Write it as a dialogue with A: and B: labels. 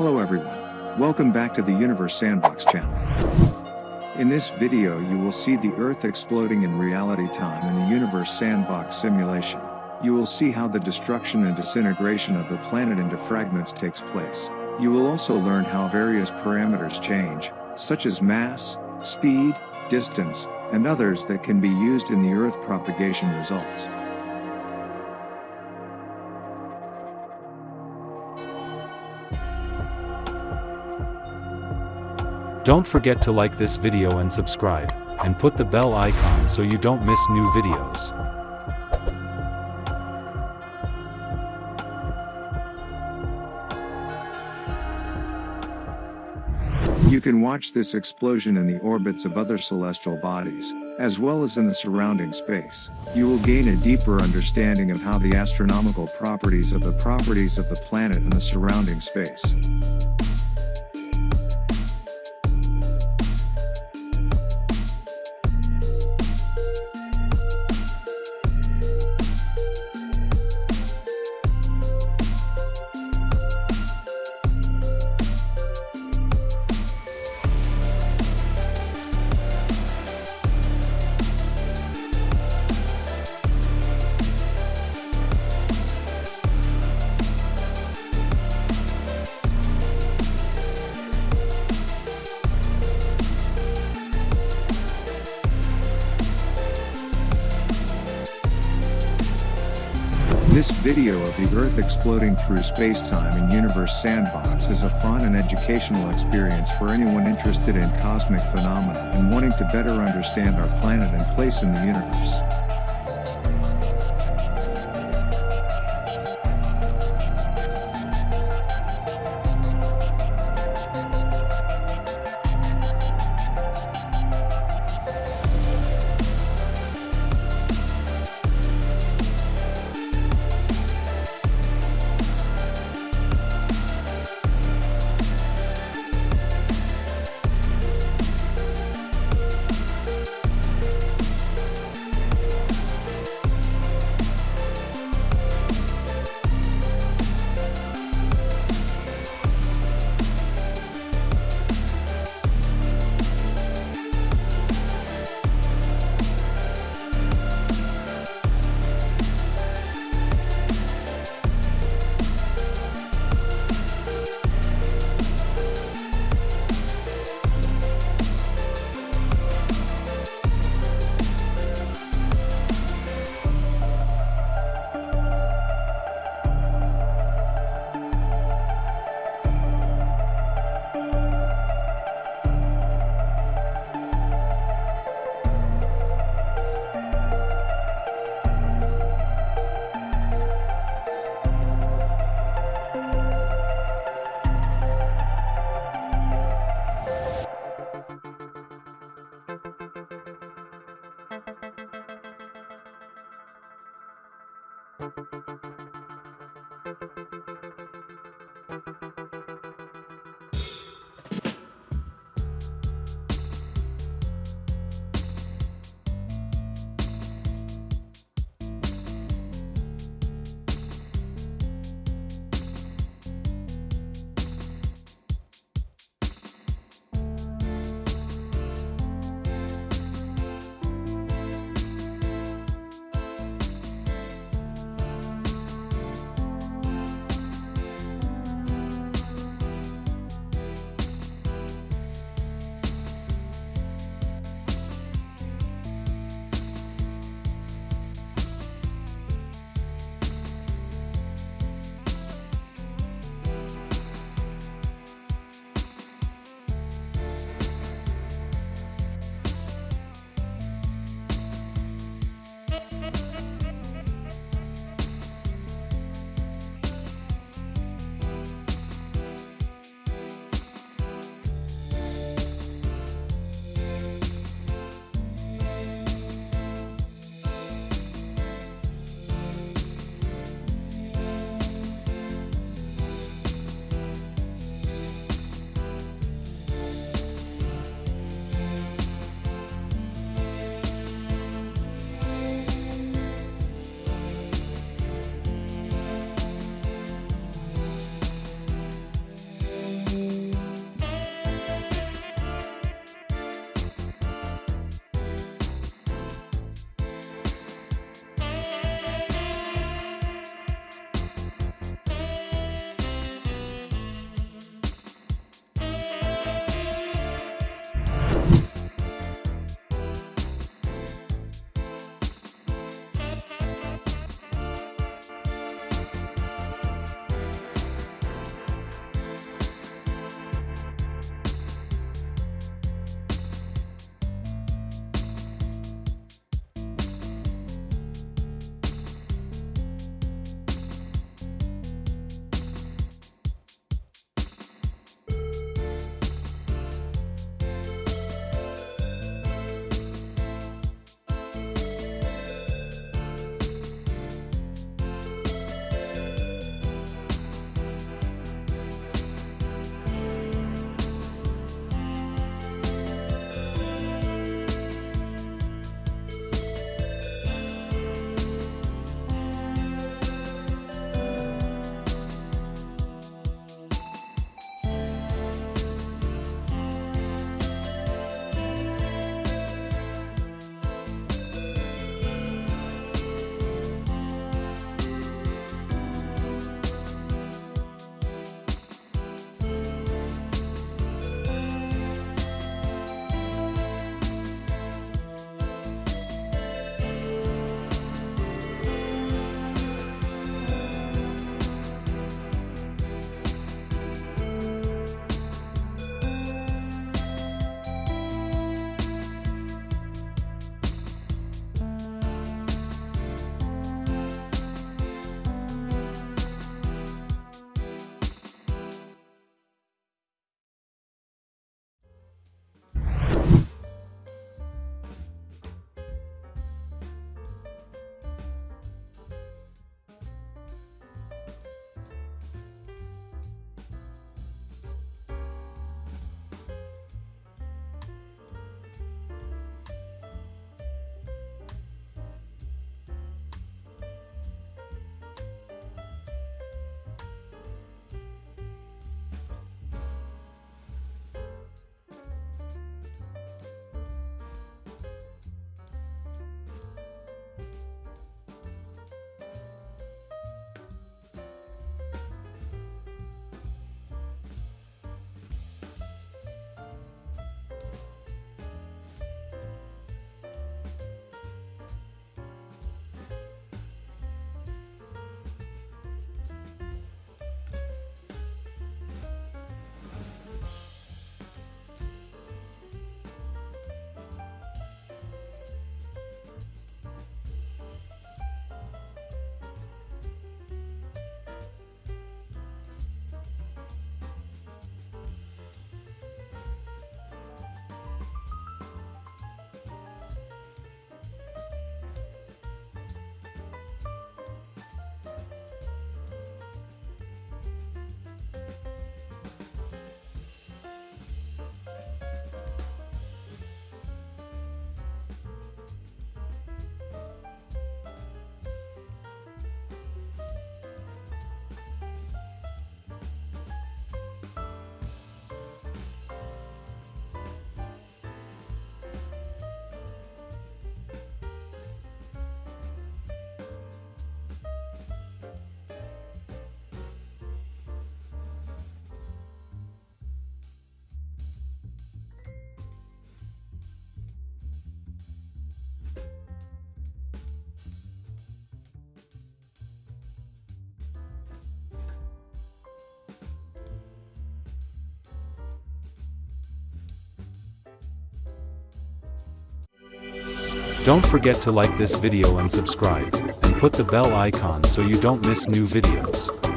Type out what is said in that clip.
A: Hello everyone. Welcome back to the Universe Sandbox channel. In this video you will see the Earth exploding in reality time in the Universe Sandbox simulation. You will see how the destruction and disintegration of the planet into fragments takes place. You will also learn how various parameters change, such as mass, speed, distance, and others that can be used in the Earth propagation results.
B: Don't forget to like this video and subscribe, and put the bell icon so you don't miss new videos.
A: You can watch this explosion in the orbits of other celestial bodies, as well as in the surrounding space. You will gain a deeper understanding of how the astronomical properties of the properties of the planet and the surrounding space. Video of the Earth exploding through space-time in Universe Sandbox is a fun and educational experience for anyone interested in cosmic phenomena and wanting to better understand our planet and place in the universe.
B: Don't forget to like this video and subscribe, and put the bell icon so you don't miss new videos.